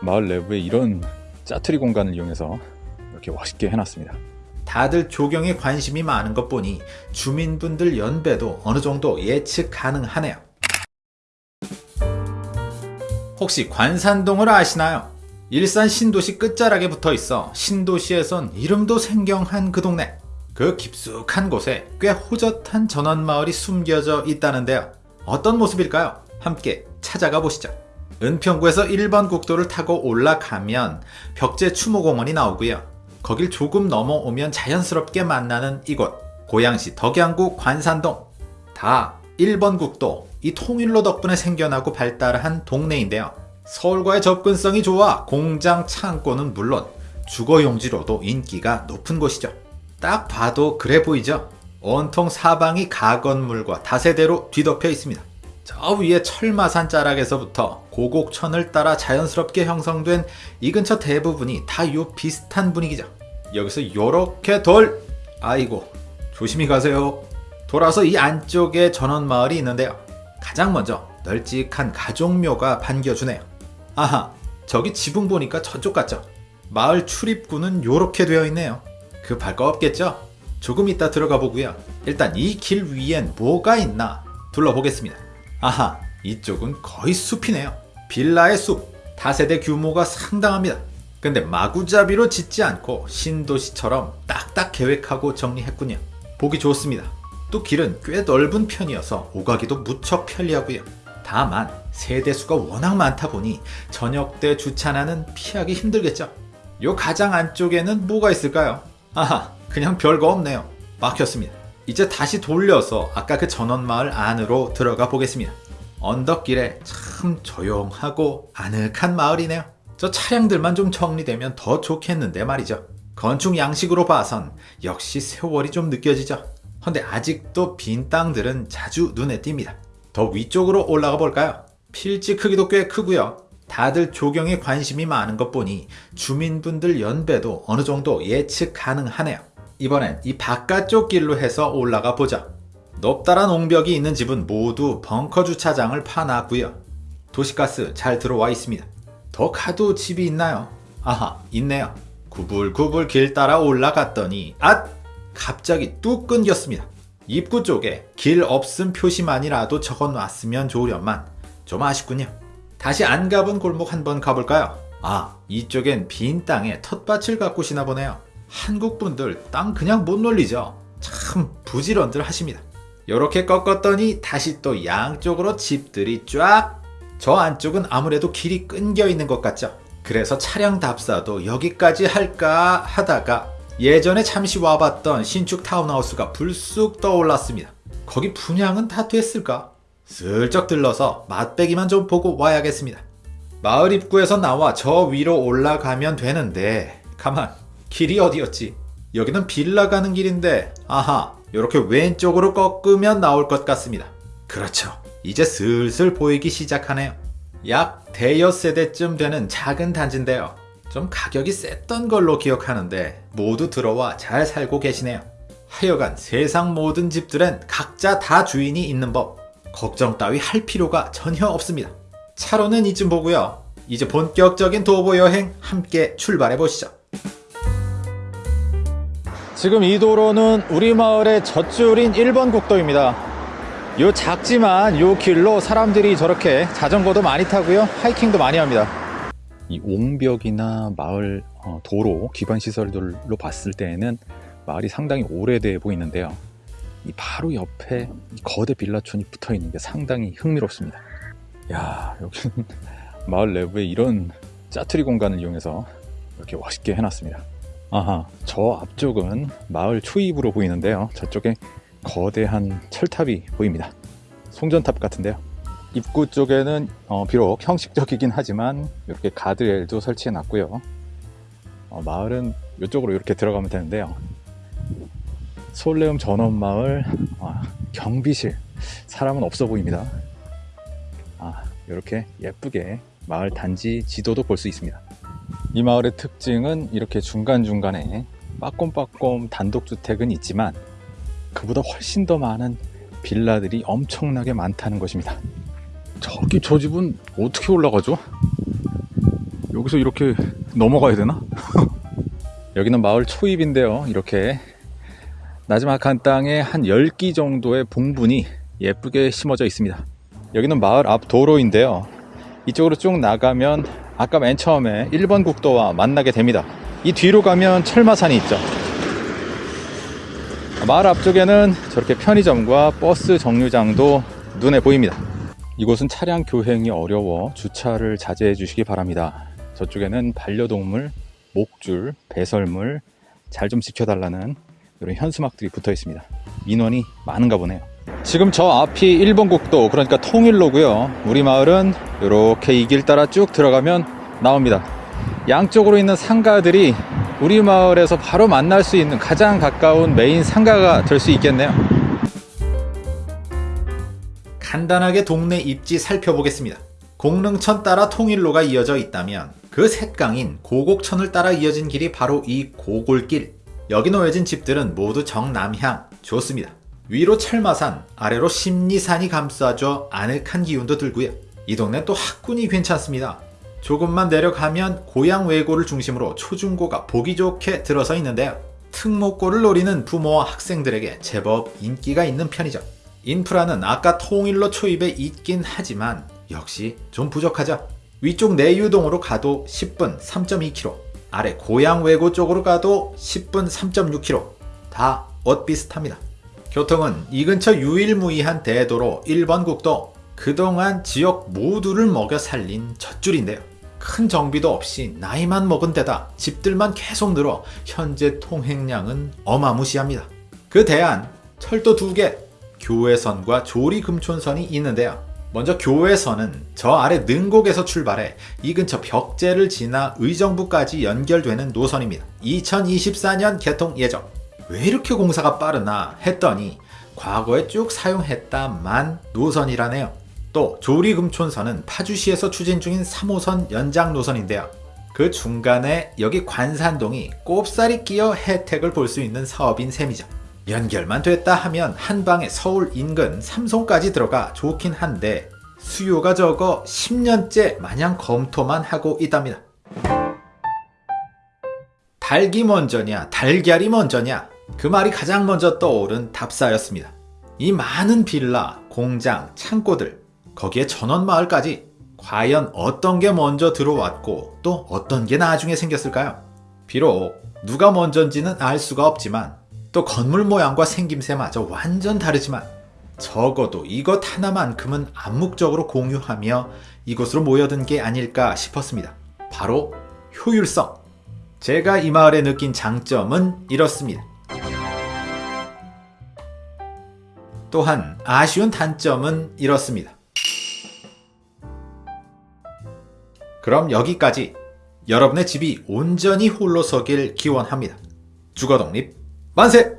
마을 내부에 이런 짜투리 공간을 이용해서 이렇게 멋있게 해놨습니다. 다들 조경에 관심이 많은 것 보니 주민분들 연배도 어느 정도 예측 가능하네요. 혹시 관산동을 아시나요? 일산 신도시 끝자락에 붙어 있어 신도시에선 이름도 생경한 그 동네. 그 깊숙한 곳에 꽤 호젓한 전원마을이 숨겨져 있다는데요. 어떤 모습일까요? 함께 찾아가 보시죠. 은평구에서 1번 국도를 타고 올라가면 벽제 추모공원이 나오고요. 거길 조금 넘어오면 자연스럽게 만나는 이곳 고양시 덕양구 관산동 다 1번 국도 이 통일로 덕분에 생겨나고 발달한 동네인데요. 서울과의 접근성이 좋아 공장 창고는 물론 주거용지로도 인기가 높은 곳이죠. 딱 봐도 그래 보이죠? 온통 사방이 가건물과 다세대로 뒤덮여 있습니다. 저 위에 철마산 자락에서부터 고곡천을 따라 자연스럽게 형성된 이 근처 대부분이 다 요 비슷한 분위기죠. 여기서 요렇게 돌 아이고 조심히 가세요. 돌아서 이 안쪽에 전원마을이 있는데요. 가장 먼저 널찍한 가족묘가 반겨주네요. 아하 저기 지붕 보니까 저쪽 같죠? 마을 출입구는 요렇게 되어 있네요. 급할 거 없겠죠? 조금 이따 들어가 보고요. 일단 이 길 위엔 뭐가 있나 둘러보겠습니다. 아하 이쪽은 거의 숲이네요. 빌라의 숲 다세대 규모가 상당합니다. 근데 마구잡이로 짓지 않고 신도시처럼 딱딱 계획하고 정리했군요. 보기 좋습니다. 또 길은 꽤 넓은 편이어서 오가기도 무척 편리하고요. 다만 세대수가 워낙 많다 보니 저녁 때 주차나는 피하기 힘들겠죠. 요 가장 안쪽에는 뭐가 있을까요? 아하 그냥 별거 없네요. 막혔습니다. 이제 다시 돌려서 아까 그 전원마을 안으로 들어가 보겠습니다. 언덕길에 참 조용하고 아늑한 마을이네요. 저 차량들만 좀 정리되면 더 좋겠는데 말이죠. 건축 양식으로 봐선 역시 세월이 좀 느껴지죠. 근데 아직도 빈 땅들은 자주 눈에 띕니다. 더 위쪽으로 올라가 볼까요? 필지 크기도 꽤 크고요. 다들 조경에 관심이 많은 것 보니 주민분들 연배도 어느 정도 예측 가능하네요. 이번엔 이 바깥쪽 길로 해서 올라가 보자. 높다란 옹벽이 있는 집은 모두 벙커 주차장을 파놨고요. 도시가스 잘 들어와 있습니다. 더 가도 집이 있나요? 아하 있네요. 구불구불 길 따라 올라갔더니 앗! 갑자기 뚝 끊겼습니다. 입구 쪽에 길 없음 표시만이라도 적어놨으면 좋으련만 좀 아쉽군요. 다시 안 가본 골목 한번 가볼까요? 아 이쪽엔 빈 땅에 텃밭을 가꾸시나 보네요. 한국분들 땅 그냥 못 놀리죠. 참 부지런들 하십니다. 이렇게 꺾었더니 다시 또 양쪽으로 집들이 쫙 저 안쪽은 아무래도 길이 끊겨 있는 것 같죠. 그래서 차량 답사도 여기까지 할까 하다가 예전에 잠시 와봤던 신축 타운하우스가 불쑥 떠올랐습니다. 거기 분양은 다 됐을까? 슬쩍 들러서 맛배기만 좀 보고 와야겠습니다. 마을 입구에서 나와 저 위로 올라가면 되는데 가만 길이 어디였지? 여기는 빌라 가는 길인데 아하 이렇게 왼쪽으로 꺾으면 나올 것 같습니다. 그렇죠. 이제 슬슬 보이기 시작하네요. 약 대여 세대쯤 되는 작은 단지인데요. 좀 가격이 셌던 걸로 기억하는데 모두 들어와 잘 살고 계시네요. 하여간 세상 모든 집들은 각자 다 주인이 있는 법. 걱정 따위 할 필요가 전혀 없습니다. 차로는 이쯤 보고요. 이제 본격적인 도보 여행 함께 출발해 보시죠. 지금 이 도로는 우리 마을의 젖줄인 1번 국도입니다. 요 작지만 요 길로 사람들이 저렇게 자전거도 많이 타고요. 하이킹도 많이 합니다. 이 옹벽이나 마을 어, 도로 기반 시설들로 봤을 때에는 마을이 상당히 오래돼 보이는데요. 이 바로 옆에 이 거대 빌라촌이 붙어 있는 게 상당히 흥미롭습니다. 야 여기는 마을 내부에 이런 짜투리 공간을 이용해서 이렇게 멋있게 해놨습니다. 아하 저 앞쪽은 마을 초입으로 보이는데요. 저쪽에 거대한 철탑이 보입니다. 송전탑 같은데요. 입구 쪽에는 어, 비록 형식적이긴 하지만 이렇게 가드레일도 설치해 놨고요. 어, 마을은 이쪽으로 이렇게 들어가면 되는데요. 솔레움 전원마을 아, 경비실 사람은 없어 보입니다. 아, 이렇게 예쁘게 마을 단지 지도도 볼 수 있습니다. 이 마을의 특징은 이렇게 중간중간에 빠꼼빠꼼 단독주택은 있지만 그보다 훨씬 더 많은 빌라들이 엄청나게 많다는 것입니다. 저기 저 집은 어떻게 올라가죠? 여기서 이렇게 넘어가야 되나? 여기는 마을 초입인데요. 이렇게 나지막한 땅에 한 10기 정도의 봉분이 예쁘게 심어져 있습니다. 여기는 마을 앞 도로인데요. 이쪽으로 쭉 나가면 아까 맨 처음에 1번 국도와 만나게 됩니다. 이 뒤로 가면 철마산이 있죠. 마을 앞쪽에는 저렇게 편의점과 버스 정류장도 눈에 보입니다. 이곳은 차량 교행이 어려워 주차를 자제해 주시기 바랍니다. 저쪽에는 반려동물, 목줄, 배설물 잘 좀 지켜달라는 이런 현수막들이 붙어 있습니다. 민원이 많은가 보네요. 지금 저 앞이 1번 국도, 그러니까 통일로고요. 우리 마을은 이렇게 이 길 따라 쭉 들어가면 나옵니다. 양쪽으로 있는 상가들이 우리 마을에서 바로 만날 수 있는 가장 가까운 메인 상가가 될 수 있겠네요. 간단하게 동네 입지 살펴보겠습니다. 공릉천 따라 통일로가 이어져 있다면 그 색강인 고곡천을 따라 이어진 길이 바로 이 고골길. 여기 놓여진 집들은 모두 정남향. 좋습니다. 위로 철마산, 아래로 심리산이 감싸줘 아늑한 기운도 들고요. 이 동네 또 학군이 괜찮습니다. 조금만 내려가면 고향 외고를 중심으로 초중고가 보기 좋게 들어서 있는데요. 특목고를 노리는 부모와 학생들에게 제법 인기가 있는 편이죠. 인프라는 아까 통일로 초입에 있긴 하지만 역시 좀 부족하죠. 위쪽 내유동으로 가도 10분 3.2km, 아래 고향 외고 쪽으로 가도 10분 3.6km. 다 엇비슷합니다. 교통은 이 근처 유일무이한 대도로 1번 국도, 그동안 지역 모두를 먹여 살린 젖줄인데요. 큰 정비도 없이 나이만 먹은 데다 집들만 계속 늘어 현재 통행량은 어마무시합니다. 그 대안 철도 두 개, 교외선과 조리금촌선이 있는데요. 먼저 교외선은 저 아래 능곡에서 출발해 이 근처 벽제를 지나 의정부까지 연결되는 노선입니다. 2024년 개통 예정. 왜 이렇게 공사가 빠르나 했더니 과거에 쭉 사용했다만 노선이라네요. 또 조리금촌선은 파주시에서 추진 중인 3호선 연장 노선인데요. 그 중간에 여기 관산동이 꼽살이 끼어 혜택을 볼 수 있는 사업인 셈이죠. 연결만 됐다 하면 한 방에 서울 인근 삼송까지 들어가 좋긴 한데 수요가 적어 10년째 마냥 검토만 하고 있답니다. 닭이 먼저냐, 달걀이 먼저냐, 그 말이 가장 먼저 떠오른 답사였습니다. 이 많은 빌라, 공장, 창고들, 거기에 전원마을까지 과연 어떤 게 먼저 들어왔고 또 어떤 게 나중에 생겼을까요? 비록 누가 먼저인지는 알 수가 없지만 또 건물 모양과 생김새마저 완전 다르지만 적어도 이것 하나만큼은 암묵적으로 공유하며 이곳으로 모여든 게 아닐까 싶었습니다. 바로 효율성. 제가 이 마을에 느낀 장점은 이렇습니다. 또한 아쉬운 단점은 이렇습니다. 그럼 여기까지 여러분의 집이 온전히 홀로 서길 기원합니다. 주거독립 만세!